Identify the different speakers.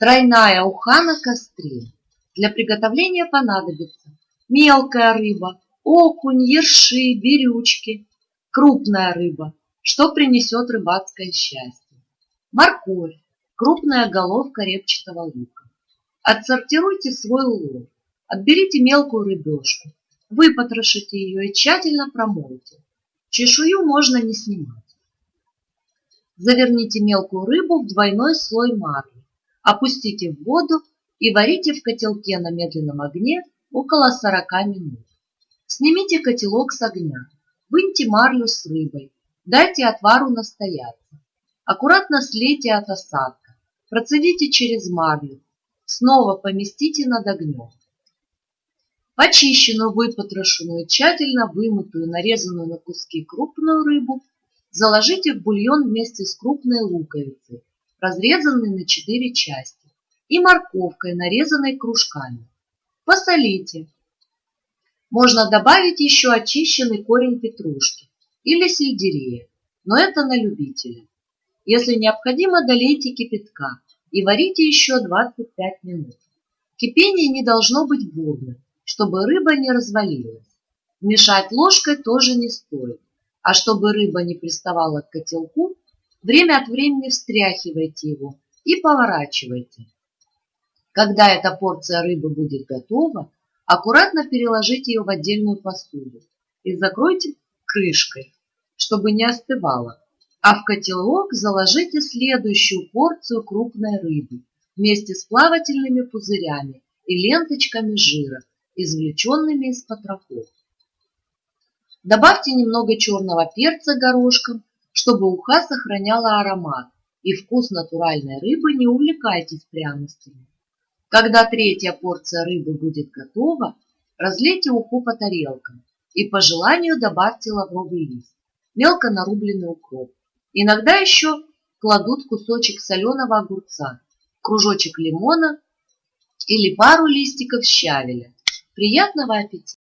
Speaker 1: Тройная уха на костре. Для приготовления понадобится мелкая рыба, окунь, ерши, берючки, крупная рыба, что принесет рыбацкое счастье, морковь, крупная головка репчатого лука. Отсортируйте свой улов, отберите мелкую рыбешку, выпотрошите ее и тщательно промойте. Чешую можно не снимать. Заверните мелкую рыбу в двойной слой марли, опустите в воду и варите в котелке на медленном огне около 40 минут. Снимите котелок с огня, выньте марлю с рыбой, дайте отвару настояться. Аккуратно слейте от осадка, процедите через марлю, снова поместите над огнем. Почищенную, выпотрошенную, тщательно вымытую, нарезанную на куски крупную рыбу заложите в бульон вместе с крупной луковицей, разрезанной на 4 части, и морковкой, нарезанной кружками. Посолите, можно добавить еще очищенный корень петрушки или сельдерея, но это на любителя. Если необходимо, долейте кипятка и варите еще 25 минут. Кипение не должно быть бурным, чтобы рыба не развалилась. Мешать ложкой тоже не стоит, а чтобы рыба не приставала к котелку, время от времени встряхивайте его и поворачивайте. Когда эта порция рыбы будет готова, Аккуратно переложите ее в отдельную посуду и закройте крышкой, чтобы не остывала. А в котелок заложите следующую порцию крупной рыбы вместе с плавательными пузырями и ленточками жира, извлеченными из потрохов. Добавьте немного черного перца горошком, чтобы уха сохраняла аромат, и вкус натуральной рыбы не увлекайтесь пряностями. Когда третья порция рыбы будет готова, разлейте уху по тарелкам и по желанию добавьте лавровый лист, мелко нарубленный укроп. Иногда еще кладут кусочек соленого огурца, кружочек лимона или пару листиков щавеля. Приятного аппетита!